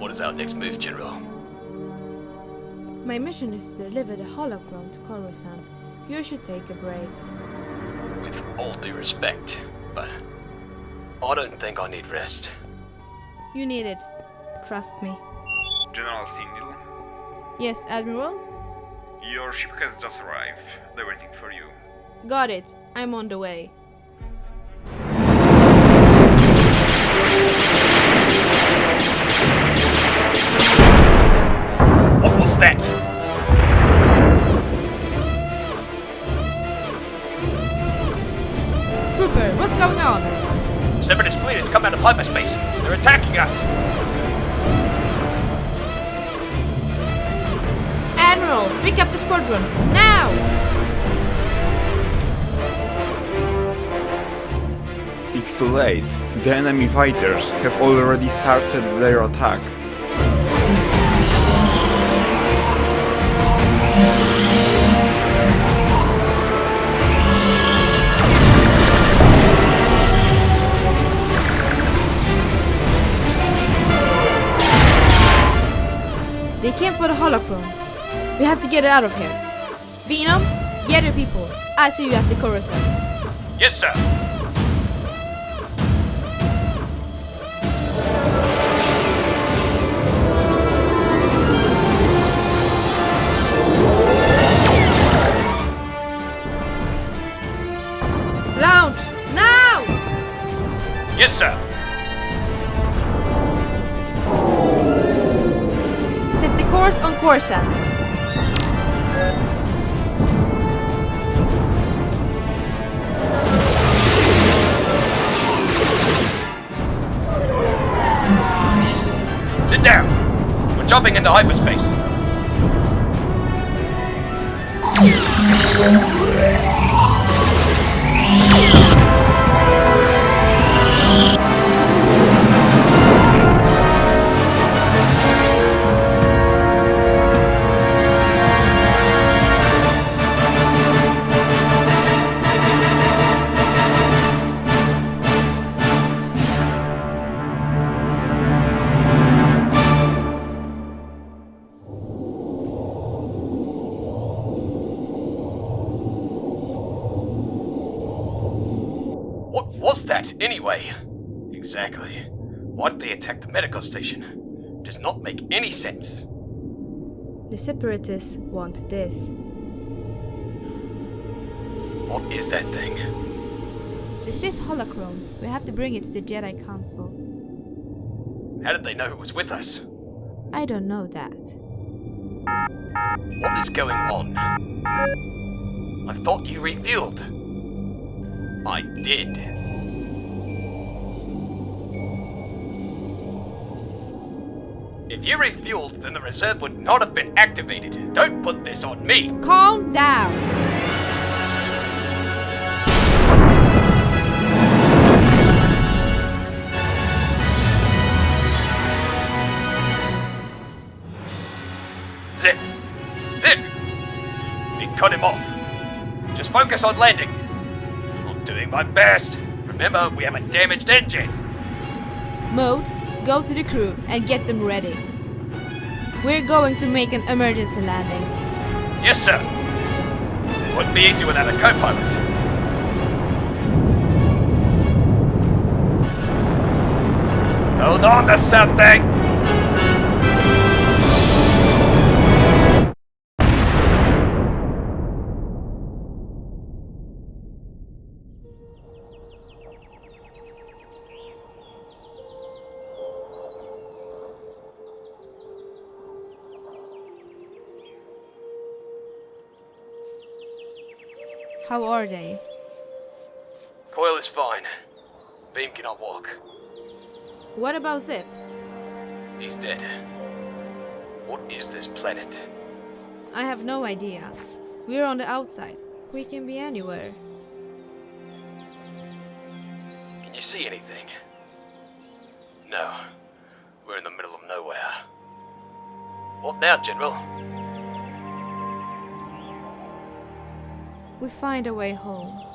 What is our next move, General? My mission is to deliver the holocron to Coruscant. You should take a break. With all due respect, but I don't think I need rest. You need it. Trust me. General Sindel, Yes, Admiral? your ship has just arrived. They're waiting for you. Got it. I'm on the way. That? Trooper, what's going on? Separatist fleet has come out of hyperspace. They're attacking us. Admiral, pick up the squadron. Now! It's too late. The enemy fighters have already started their attack. For the holocron. We have to get it out of here. Venom, get your people. I see you at the Coruscant. Yes, sir. Set the course on Coruscant. Sit down. We're jumping into hyperspace. That, anyway? Exactly. Why did they attack the medical station? Does not make any sense. The Separatists want this. What is that thing? The Sith holocron. We have to bring it to the Jedi Council. How did they know it was with us? I don't know that. What is going on? I thought you refueled. I did. You refueled, then the reserve would not have been activated. Don't put this on me. Calm down! Zip. Zip. We cut him off. Just focus on landing. I'm doing my best. Remember, we have a damaged engine. Mode, go to the crew and get them ready. We're going to make an emergency landing. Yes, sir. Wouldn't be easy without a co-pilot. Hold on to something! How are they? Coil is fine. Beam cannot walk. What about Zip? He's dead. What is this planet? I have no idea. We're on the outside. We can be anywhere. Can you see anything? No. We're in the middle of nowhere. What now, General? We find a way home.